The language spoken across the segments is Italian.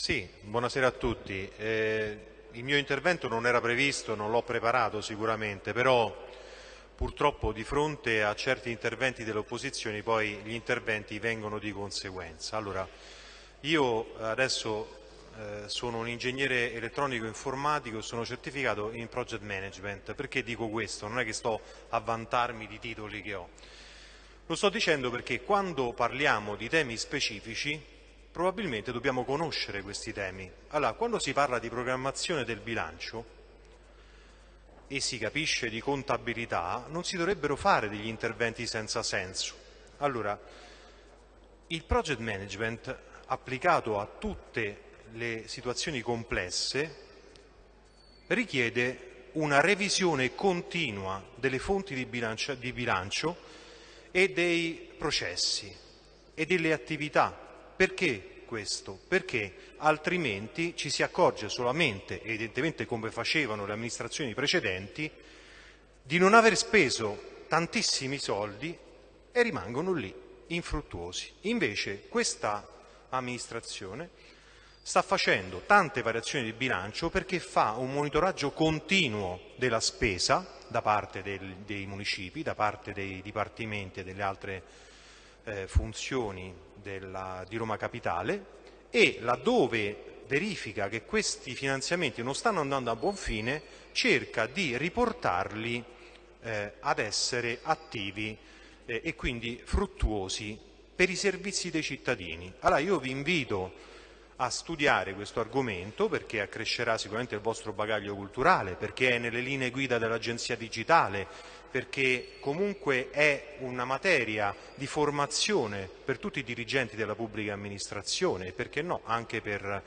Sì, buonasera a tutti. Eh, il mio intervento non era previsto, non l'ho preparato sicuramente, però purtroppo di fronte a certi interventi delle opposizioni poi gli interventi vengono di conseguenza. Allora, io adesso eh, sono un ingegnere elettronico informatico e sono certificato in project management. Perché dico questo? Non è che sto a vantarmi di titoli che ho. Lo sto dicendo perché quando parliamo di temi specifici probabilmente dobbiamo conoscere questi temi. Allora, quando si parla di programmazione del bilancio e si capisce di contabilità, non si dovrebbero fare degli interventi senza senso. Allora, il project management applicato a tutte le situazioni complesse richiede una revisione continua delle fonti di bilancio, di bilancio e dei processi e delle attività perché questo? Perché altrimenti ci si accorge solamente, evidentemente come facevano le amministrazioni precedenti, di non aver speso tantissimi soldi e rimangono lì, infruttuosi. Invece questa amministrazione sta facendo tante variazioni di bilancio perché fa un monitoraggio continuo della spesa da parte del, dei municipi, da parte dei dipartimenti e delle altre eh, funzioni della, di Roma Capitale e laddove verifica che questi finanziamenti non stanno andando a buon fine cerca di riportarli eh, ad essere attivi eh, e quindi fruttuosi per i servizi dei cittadini. Allora io vi invito a studiare questo argomento perché accrescerà sicuramente il vostro bagaglio culturale, perché è nelle linee guida dell'Agenzia Digitale, perché comunque è una materia di formazione per tutti i dirigenti della pubblica amministrazione e perché no anche per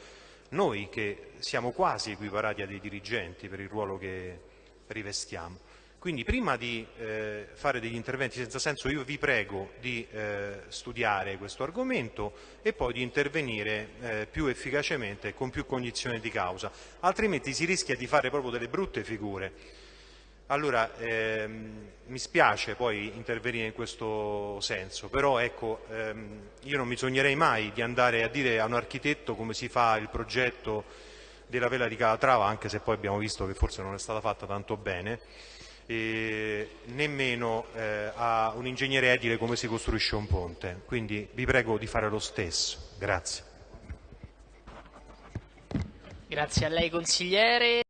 noi che siamo quasi equiparati a dei dirigenti per il ruolo che rivestiamo. Quindi prima di eh, fare degli interventi senza senso io vi prego di eh, studiare questo argomento e poi di intervenire eh, più efficacemente e con più cognizione di causa, altrimenti si rischia di fare proprio delle brutte figure. Allora, ehm, mi spiace poi intervenire in questo senso, però ecco, ehm, io non mi sognerei mai di andare a dire a un architetto come si fa il progetto della vela di Calatrava, anche se poi abbiamo visto che forse non è stata fatta tanto bene, e nemmeno eh, a un ingegnere edile come si costruisce un ponte. Quindi vi prego di fare lo stesso. Grazie. Grazie a lei consigliere.